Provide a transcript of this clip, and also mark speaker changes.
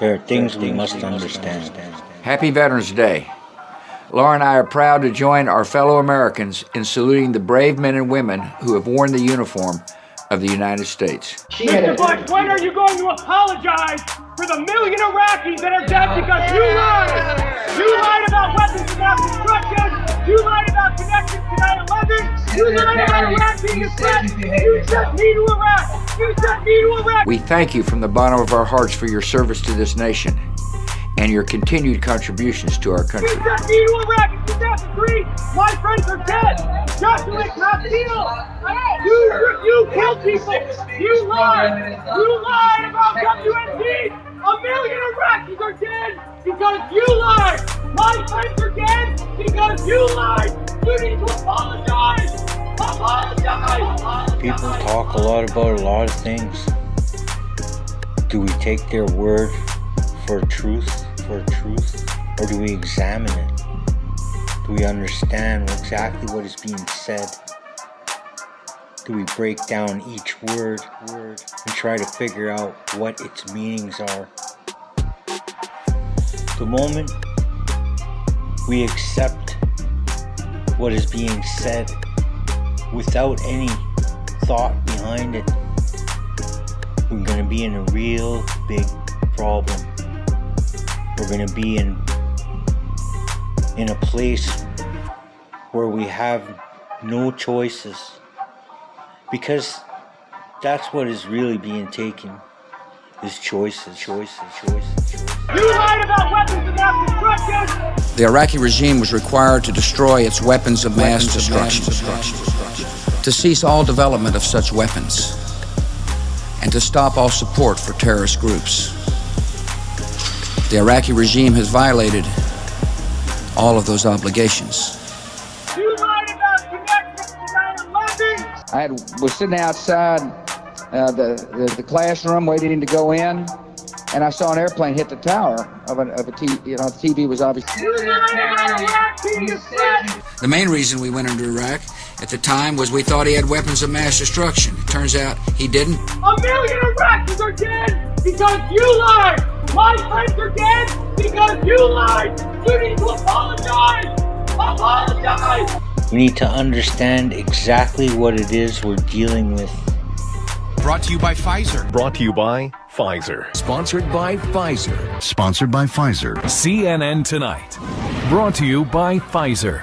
Speaker 1: There are things we must understand.
Speaker 2: Happy Veterans Day. Laura and I are proud to join our fellow Americans in saluting the brave men and women who have worn the uniform of the United States.
Speaker 3: Mr. Bush, when are you going to apologize for the million Iraqis that are dead because you lied? You lied about weapons of mass destruction. You lied about connections to 9-11. You lied about Iraq being a threat. You sent me to Iraq. You sent me to Iraq.
Speaker 2: We thank you from the bottom of our hearts for your service to this nation and your continued contributions to our country.
Speaker 3: You sent me to in 2003. My friends are dead. Joshua Castile. You, you killed people. You lied. You lied about WMD. A million Iraqis are dead because you lied. My friends are dead because you lied. You need to apologize. Apologize.
Speaker 1: People talk a lot about a lot of things. Do we take their word for truth, for truth, or do we examine it? Do we understand exactly what is being said? Do we break down each word, word and try to figure out what its meanings are? The moment we accept what is being said without any thought behind it, we're going to be in a real big problem. We're going to be in in a place where we have no choices because that's what is really being taken is choices, choices, choices, choices.
Speaker 3: You lied about weapons of mass destruction.
Speaker 2: The Iraqi regime was required to destroy its weapons of mass destruction, to cease all development of such weapons, and to stop all support for terrorist groups. The Iraqi regime has violated all of those obligations.
Speaker 3: You lied about connections to 9-11.
Speaker 2: I had, was sitting outside uh, the, the, the classroom waiting to go in, and I saw an airplane hit the tower of a, of a TV. You know, the TV was obviously.
Speaker 3: You lied about Iraq being a threat.
Speaker 2: The main reason we went into Iraq at the time was we thought he had weapons of mass destruction. It turns out he didn't.
Speaker 3: A million Iraqis are dead because you lied. My friends are dead because you lied. You need to apologize. Apologize.
Speaker 1: We need to understand exactly what it is we're dealing with.
Speaker 4: Brought to you by Pfizer.
Speaker 5: Brought to you by Pfizer.
Speaker 4: Sponsored by Pfizer.
Speaker 6: Sponsored by Pfizer.
Speaker 5: CNN Tonight. Brought to you by Pfizer.